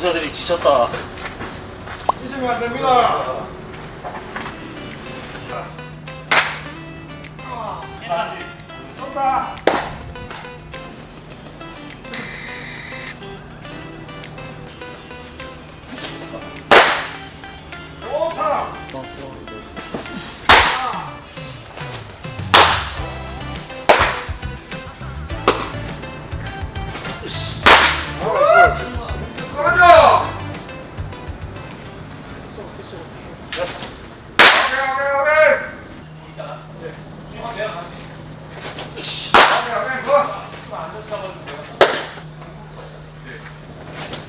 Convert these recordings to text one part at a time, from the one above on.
부자들이 지쳤다. 치시면 안 됩니다. 쏜다. 좋다.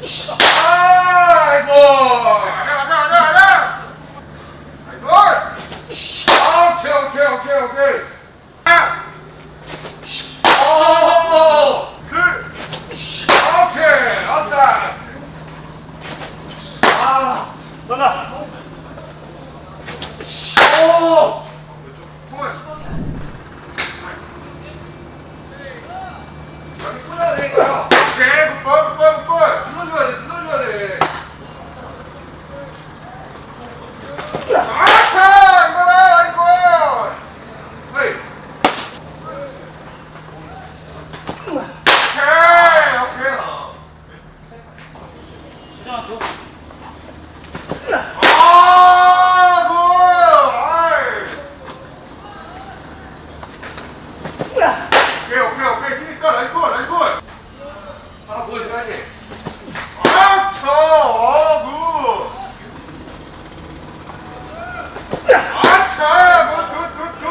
아이고. 가자 가자 가자 가자. nice. 오케이 오케이 오케이 오케이. 하나. 오. 둘. 오케이. 아싸. 아. 전화. 오. 통화. 여기 끊어야 되니까요. 오케이, good ball, good ball, good ball. 눌러줘야 돼, 눌러줘야 돼. 아차! 이거다, 이거! hey. 오케이, 오케이. 아, good! 아이. 오케이, 오케이, 오케이. 힘있다. nice ball, nice ball. 하나 보여줘야지. 아, 쳐! 어, good! 아차! good, good, good, good!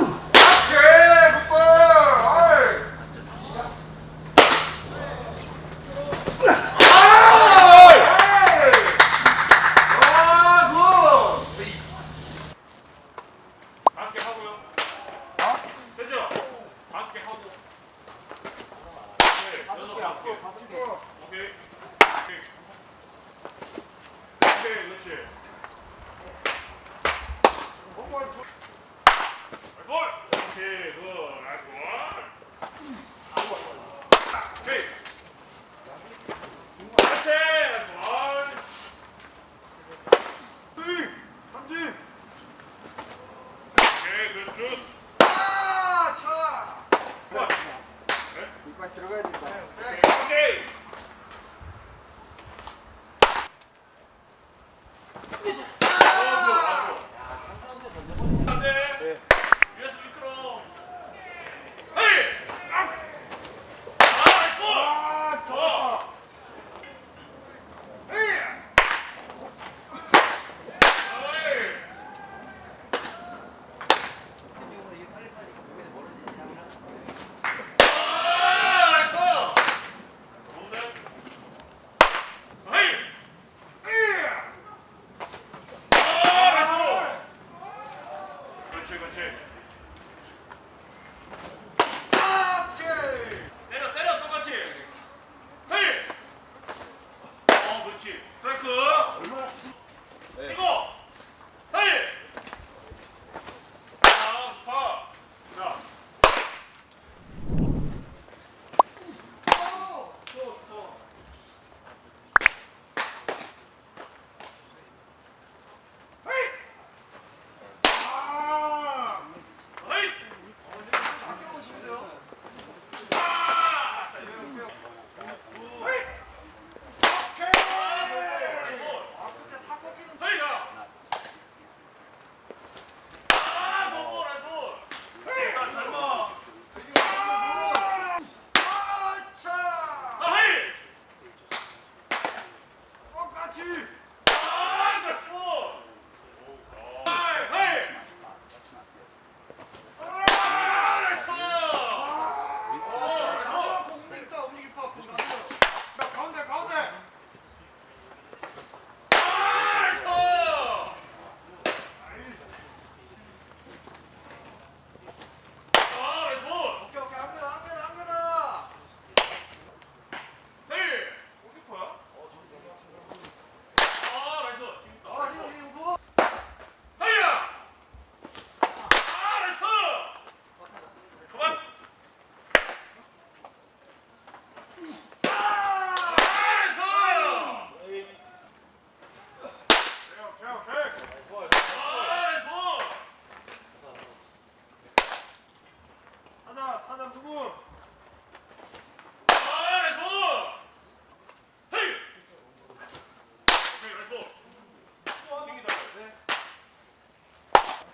오케이! good ball! 아이! 아이! 아, 굿! 다섯 개 하고요. 됐죠? 다섯 개 하고. 오케이. 아, 차! 볼. 이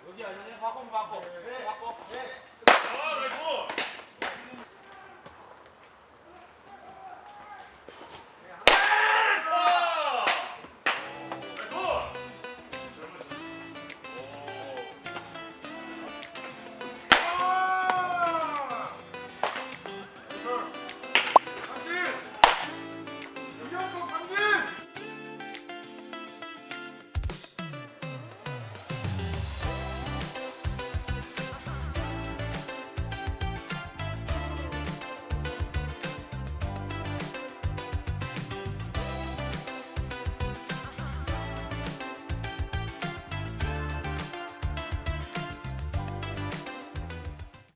여기 아니네? 바꿔 바꿔 네. 바꿔 네. 아, 네.